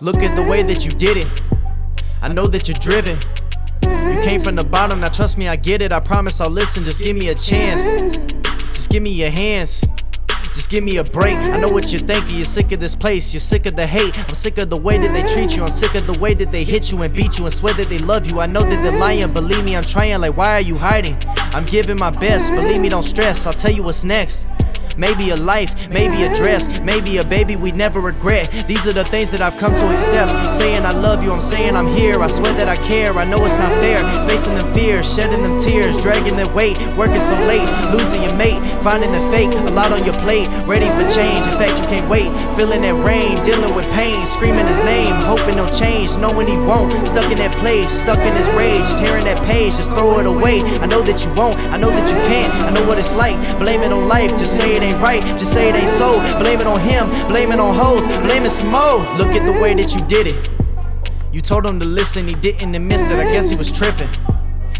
Look at the way that you did it. I know that you're driven. You came from the bottom, now trust me, I get it. I promise I'll listen, just give me a chance. Just give me your hands. Just give me a break. I know what you're thinking. You're sick of this place. You're sick of the hate. I'm sick of the way that they treat you. I'm sick of the way that they hit you and beat you and swear that they love you. I know that they're lying. Believe me, I'm trying. Like, why are you hiding? I'm giving my best. Believe me, don't stress. I'll tell you what's next. Maybe a life, maybe a dress, maybe a baby we never regret. These are the things that I've come to accept. Saying I love you, I'm saying I'm here. I swear that I care. I know it's not fair. Facing them fears, shedding them tears, dragging their weight, working so late, losing your mate, finding the fake. A lot on your plate, ready for change. In fact, you can't wait. Feeling that rain, dealing with pain, screaming his name, hoping he'll change, knowing he won't. Stuck in that place, stuck in his rage, tearing that page, just throw it away. I know that you won't, I know that you can't. I know what it's like. Blame it on life, just say it ain't right. Just say it ain't so. Blame it on him, blame it on hoes, blame it some more. Look at the way that you did it. You told him to listen, he didn't admit it. I guess he was tripping.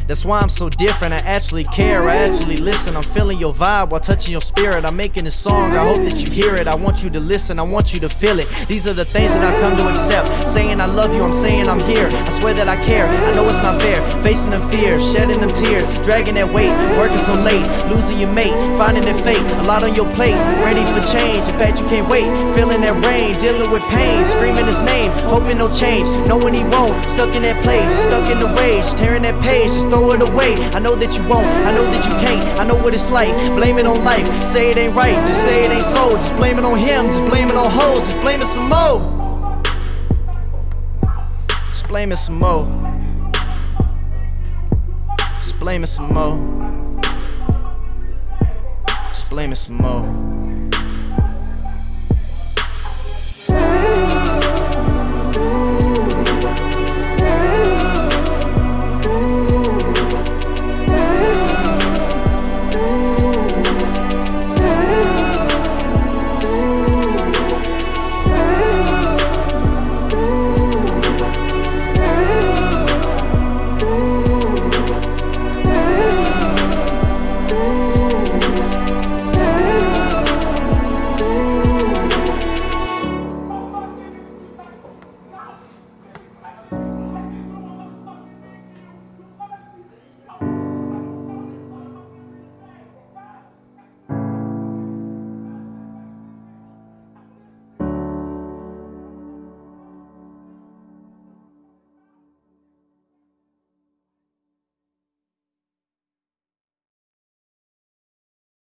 That's why I'm so different. I actually care, I actually listen. I'm feeling your vibe while touching your spirit. I'm making this song, I hope that you hear it. I want you to listen, I want you to feel it. These are the things that I've come to accept. Saying I love you, I'm saying I'm here. I swear that I care, I know it's not fair. Facing them fears, shedding them tears, dragging that weight, working so late, losing your mate, finding that fate. A lot on your plate, ready for change. In fact, you can't wait. Feeling that rain, dealing with pain, screaming his name, hoping no change, knowing he won't. Stuck in that place, stuck in the rage, tearing that page, just throw it away. I know that you won't, I know that you can't, I know what it's like. Blame it on life, say it ain't right, just say it ain't so. Just blame it on him, just blame it on hoes, just blame it some more. Just blame it some more. Just blame it some more. Just blame it some more.